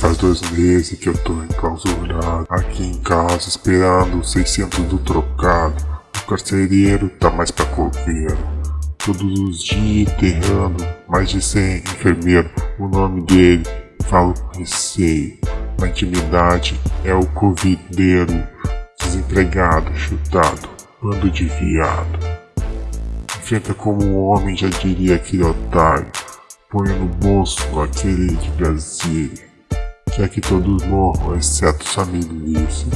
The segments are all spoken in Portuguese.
faz dois meses que eu tô enclausurado Aqui em casa esperando 600 do trocado. O carcereiro tá mais pra coveiro Todos os dias enterrando mais de 100 enfermeiros. O nome dele falo com receio. Na intimidade é o covideiro. Desempregado, chutado, bando de viado. Enfrenta como um homem, já diria aquele otário. Ponho no bolso aquele de Brasília Quer que todos morram, exceto sua milícia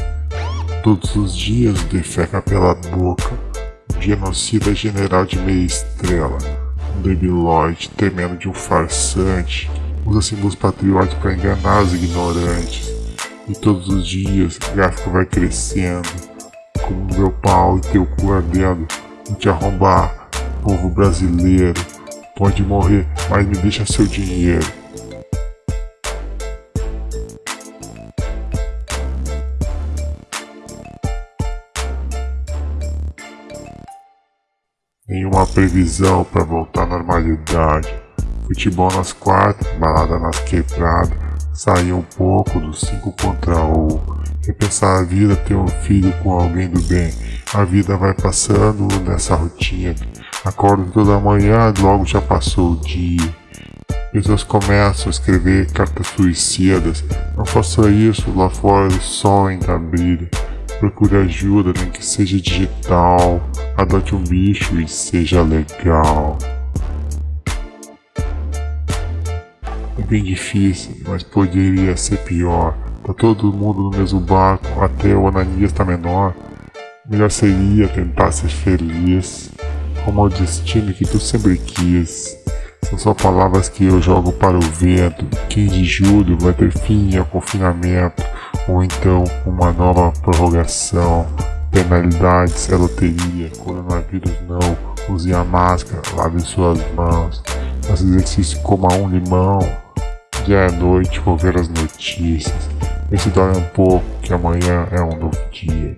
Todos os dias defeca pela boca Genocida general de meia estrela Um debilóide temendo de um farsante Usa símbolos patrióticos para enganar os ignorantes. E todos os dias o gráfico vai crescendo Como meu pau e teu cu ardendo. Vou te arrombar, povo brasileiro. Pode morrer, mas me deixa seu dinheiro Nenhuma previsão para voltar à normalidade. Futebol nas quartas, balada nas quebradas. Sair um pouco dos 5 contra 1. Um. Repensar a vida, ter um filho com alguém do bem. A vida vai passando nessa rotina. Acordo toda manhã, logo já passou o dia. Pessoas começam a escrever cartas suicidas. Não faça isso, lá fora o sol ainda brilha. Procure ajuda, nem que seja digital. Adote um bicho e seja legal. É bem difícil, mas poderia ser pior. Tá todo mundo no mesmo barco, até o Ananias tá menor. Melhor seria tentar ser feliz, como o destino que tu sempre quis. São só palavras que eu jogo para o vento. 15 de julho vai ter fim ao confinamento ou então uma nova prorrogação. Penalidades é loteria, coronavírus não, use a máscara, lave suas mãos, faça exercício, coma um limão. Já é noite, vou ver as notícias. Vê se dorme um pouco, que amanhã é um novo dia.